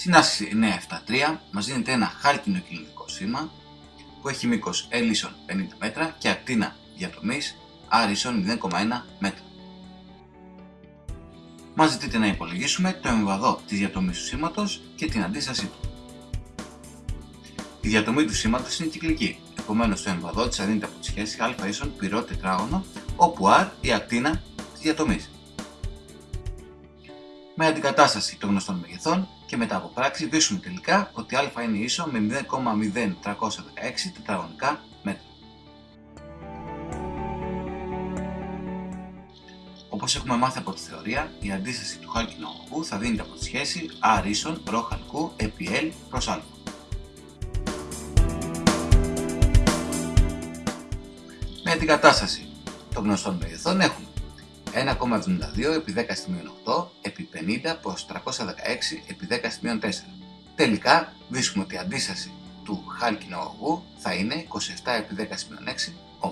Στην άσκηση 973 μας δίνεται ένα χάλκινο κυλινδρικό σήμα που έχει μήκος L 50 μέτρα και ακτίνα διατομής R 0,1 μέτρα. Μας ζητείτε να υπολογίσουμε το εμβαδό της διατομής του σήματος και την αντίστασή του. Η διατομή του σήματος είναι κυκλική, επομένως το εμβαδό της αδύνεται από τη σχέση α ίσον πυρό τετράγωνο, όπου R η ακτίνα της διατομής. Με αντικατάσταση των γνωστών μεγεθών και μετά από πράξη βρίσκουμε τελικά ότι α είναι ίσο με 0,0316 τετραγωνικά μέτρα. Όπως έχουμε μάθει από τη θεωρία, η αντίσταση του χάλκινου αγωγού θα δίνεται από τη σχέση R ίσον ρ χαλκού επί L προς α. Με αντικατάσταση των γνωστών μεγεθών έχουμε 1,72 επί 10 8 επί 50 προς 316 επί 10 4. Τελικά βρίσκουμε ότι η αντίσταση του χάλκινου αγωγού θα είναι 27 επί 10 6